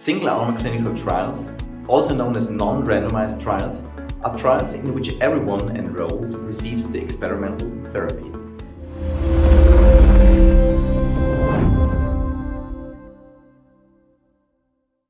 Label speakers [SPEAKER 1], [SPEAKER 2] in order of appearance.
[SPEAKER 1] Single-arm clinical trials, also known as non-randomized trials, are trials in which everyone enrolled receives the experimental therapy.